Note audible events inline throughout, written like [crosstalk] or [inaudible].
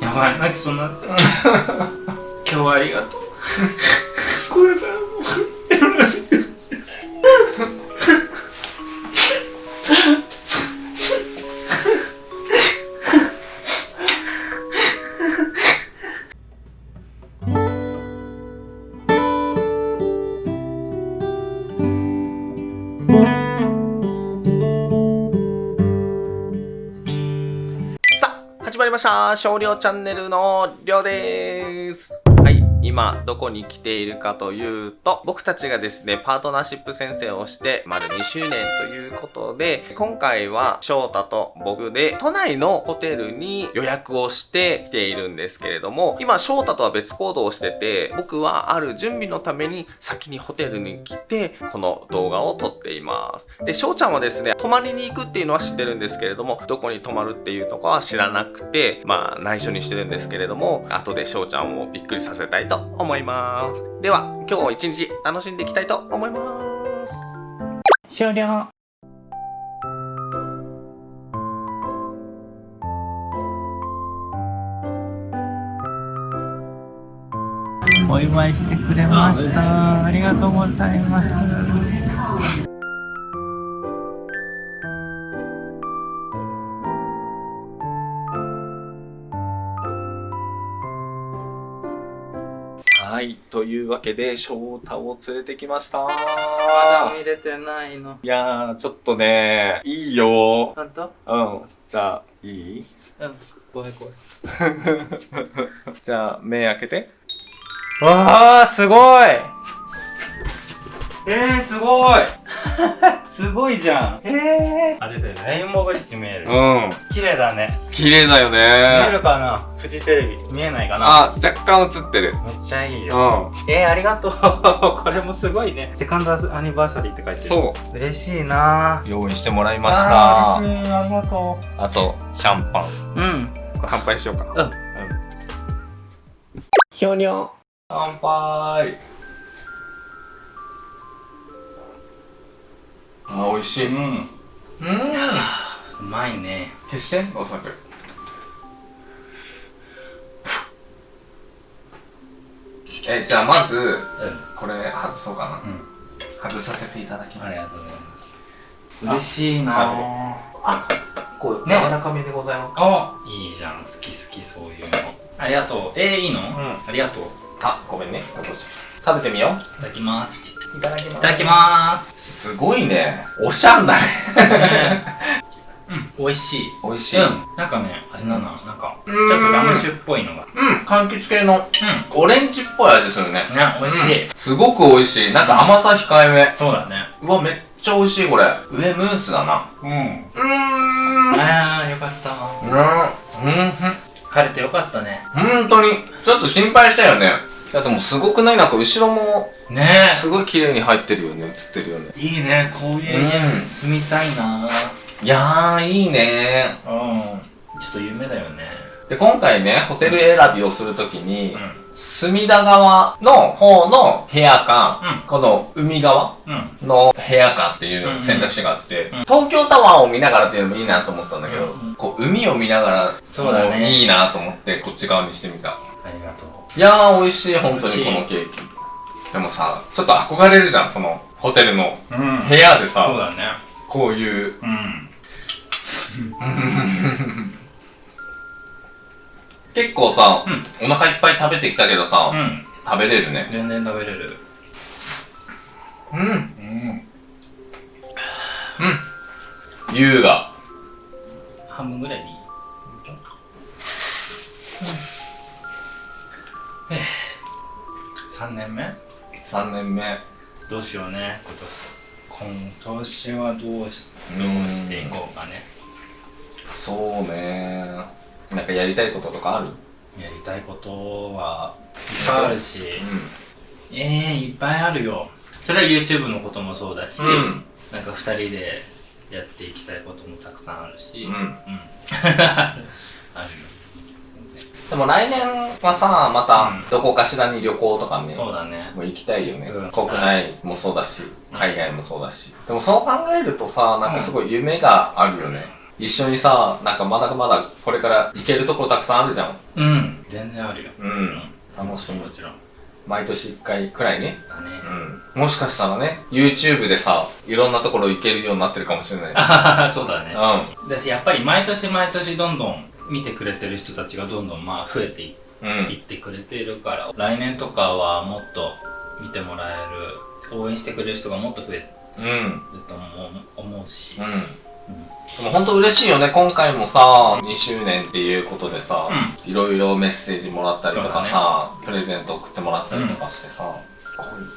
やばい泣きそうになっちゃう今日はありがとう。[laughs] これからました。少量チャンネルのりょうです。今、どこに来ているかというと、僕たちがですね、パートナーシップ先生をして、丸2周年ということで、今回は翔太と僕で、都内のホテルに予約をして来ているんですけれども、今、翔太とは別行動をしてて、僕はある準備のために先にホテルに来て、この動画を撮っています。で、翔ちゃんはですね、泊まりに行くっていうのは知ってるんですけれども、どこに泊まるっていうとこは知らなくて、まあ、内緒にしてるんですけれども、後で翔ちゃんをびっくりさせたいと思います。では、今日一日楽しんでいきたいと思います。終了お祝いしてくれましたありがとうございますはい、というわけで、翔太を連れてきました。まだ見れてないの。いやー、ちょっとね、いいよ。本当？うん。じゃあ、いい？うん。ごめんごめん。[laughs] じゃあ、目開けて。わあすごい！えー、すごい [laughs] すごいじゃんえー、あれだよレインボーブリッジ見えるうん。綺麗だね綺麗だよ見えねるかな？フジテレビ見えないかな？あ、若干映ってる。めっちゃいいようん。えー、ありがとう [laughs] これもすごいねセカンドアニバーサリーって書いてるそう。嬉しいな用意してもらいました。あー嬉しいありがとあと、シャンパン。ううんこれ乾杯しようか。うん。ひょにょ。乾杯。あ、美味しい。うん。うん。うまいね消して、お酒。え、じゃあまず、うんこれ外そうかな。うん外させていただきます。ありがとうございます嬉しいなはあ、こう、ね柔らかめでございます。あいいじゃん好き好きそういうのありがとうえー、いいの、んありがとういあ、ごめんね。食べてみよただきますう。いただきまいただきますすごいね。おしゃんだね。[laughs] うん美味しい美味しうんなんかねあれだな、なんかちうんょっとラム酒っぽいのがうん。柑橘系のうオレンジっぽい味するね。んね美味しい、うんすごく美味しい。なんか甘さ控えめ。そうだねうわ、めっちゃ美味しい、これ。上ムースだな。うんうーん。あーよかったうん。うん。晴れてよかったね本当に。ちょっと心配したよね。いや、でもすごくない？なんか後ろも、ねすごい綺麗に入ってるよね。映ってるよね。えいいねこういう家に住みたいな、いやー、いいね。うん。ちょっと夢だよね。で、今回ね、ホテル選びをするときに、う隅田川の方の部屋か、うん。この海側んうん。の部屋かっていう選択肢があって、うん東京タワーを見ながらっていうのもいいなと思ったんだけど、うん。こう海を見ながらそうだね。もいいなと思ってこっち側にしてみた。ありがとういやー美味しい、本当にこのケーキ。でもさ、ちょっと憧れるじゃん、そのホテルのうん部屋でさ、そうだねこういう。うん結構さ、お腹いっぱい食べてきたけどさ、うん食べれるね。全然食べれるうん。うんうん。優雅。半分ぐらいでいい？えー3年目？3年目。どうしようね今年。今年はどうしどうしていこうかね。そうね。なんかやりたいこととかある？やりたいことはいっぱいあるし。うえー、いっぱいあるよ。それは YouTube のこともそうだし、うん。なんか2人でやっていきたいこともたくさんあるし。うん。[laughs] あるよでも来年はさまたうん。どこかしらに旅行とかね、そうだね。もう行きたいよね、うん。国内もそうだし海外もそうだし。でもそう考えるとさなんかすごい夢があるよね、一緒にさ、なんかまだまだこれから行けるところたくさんあるじゃん。うん。全然あるよ。うん。楽しみ。も。ちろん。毎年一回くらいね。だね。うん。もしかしたらね、YouTube でさ、いろんなところ行けるようになってるかもしれない [laughs] そうだね。うだしやっぱり毎年毎年どんどん見てくれてる人たちがどんどんまあ増えていっん。てくれてるから来年とかはもっと見てもらえる応援してくれる人がもっと増えうん。ると思う思うし、うん。でも本当嬉しいよね。今回もさ、2周年っていうことでさ、いろいろメッセージもらったりとかさ、プレゼント送ってもらったりとかしてさ、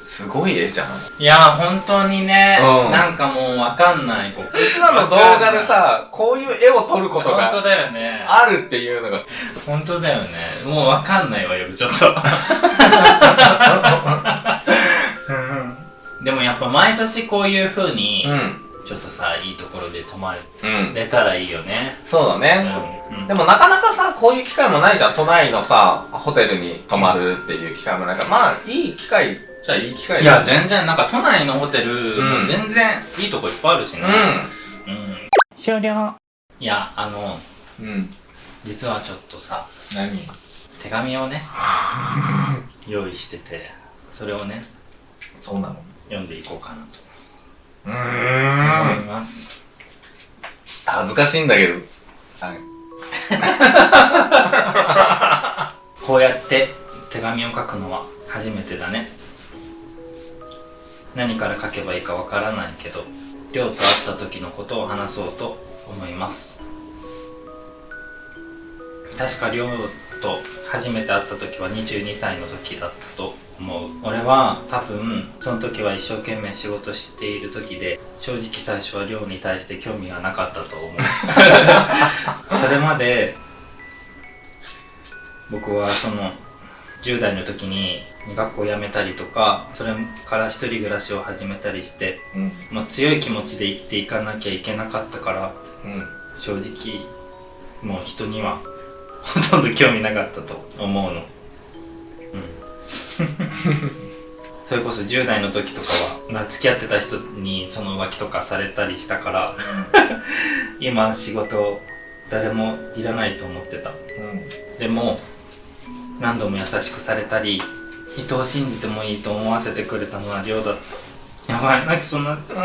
すごい絵じゃん。いや本当にね、うんなんかもうわかんないこううちらの動画でさ、こういう絵を撮ること本当がだよねあるっていうのが、本当だよねもうわかんないわよちょっと [laughs] でもやっぱ毎年こういう風に、うん。ちょっとさいいところで泊まうん。れたらいいよねそうだうね。ん、うんでもなかなかさ、こういう機会もないじゃん。都内のさ、ホテルに泊まるっていう機会もないから。まあ、いい機会じゃいい機会いや全然なんか都内のホテルう全然いいとこいっぱいあるしねううん終了。いやあのん。うん。実はちょっとさ何？手紙をね [laughs] 用意しててそれをねそうなの？読んでいこうかなとうん。います恥ずかしいんだけど。はい。[laughs] こうやって手紙を書くのは初めてだね何から書けばいいかわからないけど亮と会った時のことを話そうと思います。確か亮と初めて会った時は22歳の時だったと思う。俺は多分その時は一生懸命仕事している時で正直最初は亮に対して興味がなかったと思う。[laughs] それまで僕はその10代の時に学校辞めたりとかそれから一人暮らしを始めたりして、うん。まあ、強い気持ちで生きていかなきゃいけなかったからうん。正直もう人にはほとんど興味なかったと思うのうん [laughs] それこそ10代の時とかはな付き合ってた人にその浮気とかされたりしたから [laughs] 今仕事誰もいらないと思ってたうん。でも何度も優しくされたり人を信じてもいいと思わせてくれたのは亮だった。やばい。泣きそうになっちゃう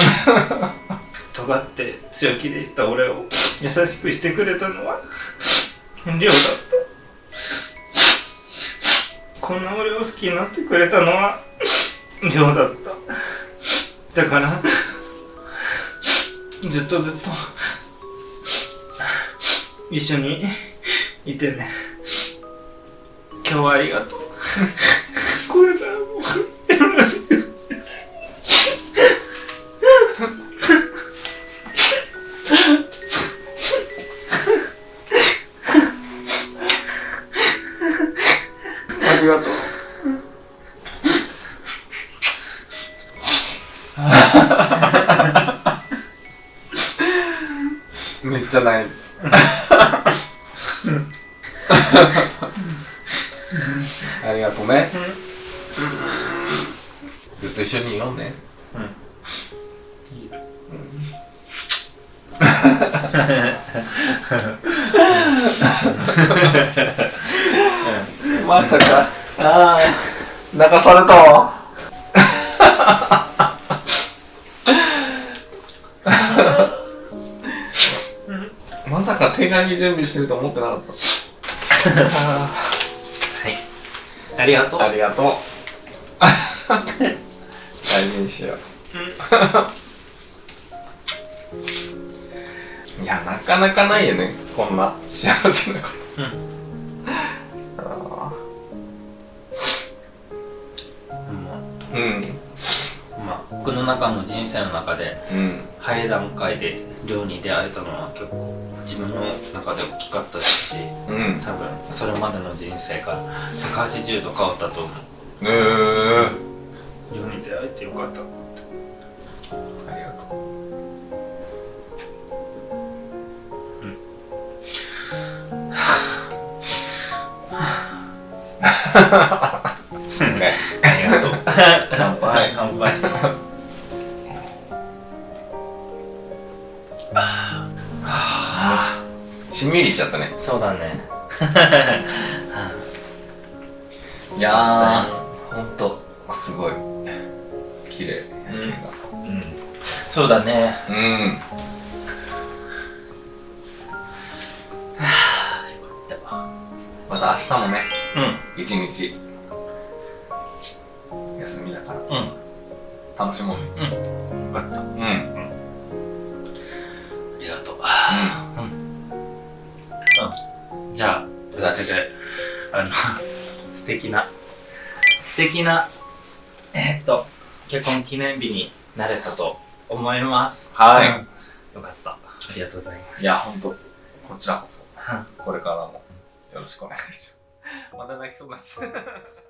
尖って強気で言った俺を優しくしてくれたのは亮だった。こんな俺を好きになってくれたのは亮だった。だからずっとずっと一緒にいてね今日はありがとう。[laughs] これから僕ありがとう。[laughs] めっちゃない。まさか。ああ、泣かされたわ。まさか手紙準備してると思ってなかった。はいありがとうありがとう。[laughs] 大事にしよう。いや、なかなかないよね。こんな幸せなこと。うんあうんーうん。まあ僕の中の人生の中でうん。早い段階で亮に出会えたのは結構自分の中で大きかったですしうん。多分それまでの人生が180度変わったと思ううーん。亮に出会えてよかったね。ありがとう。乾杯。乾杯。あしんみりしちゃったねそうだねいやーほんとすごい綺麗夜景がうんそうだねうんまた明日もねうん。一日。休みだから。うん。楽しもう。ねうん。よかった。うん。うんありがとう。じゃあというわけであの [laughs] 素敵な。素敵なえーっと結婚記念日になれたと思います。はい。うん。よかった。ありがとうございます。いやほんとこちらこそ。うん。これからもよろしくお願いします [laughs] また泣きそうになっちゃう。